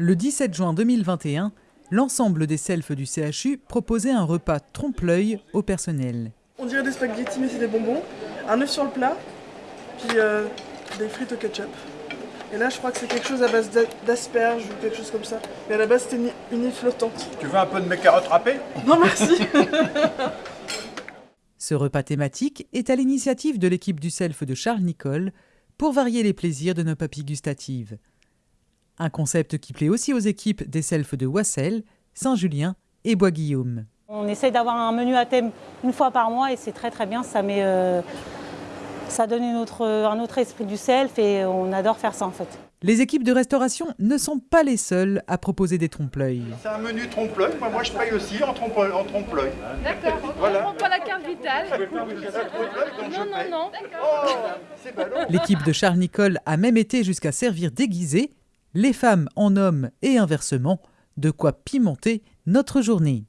Le 17 juin 2021, l'ensemble des selfs du CHU proposait un repas trompe-l'œil au personnel. On dirait des spaghettis mais c'est des bonbons, un œuf sur le plat, puis euh, des frites au ketchup. Et là je crois que c'est quelque chose à base d'asperges ou quelque chose comme ça. Mais à la base c'était une île flottante. Tu veux un peu de mes carottes râpées? Non merci Ce repas thématique est à l'initiative de l'équipe du self de Charles Nicole pour varier les plaisirs de nos papilles gustatives. Un concept qui plaît aussi aux équipes des selfs de Wassel, Saint-Julien et Bois-Guillaume. On essaye d'avoir un menu à thème une fois par mois et c'est très très bien, ça, met, euh, ça donne une autre, un autre esprit du self et on adore faire ça en fait. Les équipes de restauration ne sont pas les seules à proposer des trompe-l'œil. C'est un menu trompe-l'œil, moi, moi je paye aussi en trompe-l'œil. D'accord, on ne prend pas la carte vitale. non, non, non. Oh, L'équipe de Charles Nicole a même été jusqu'à servir déguisés, les femmes en hommes et inversement, de quoi pimenter notre journée.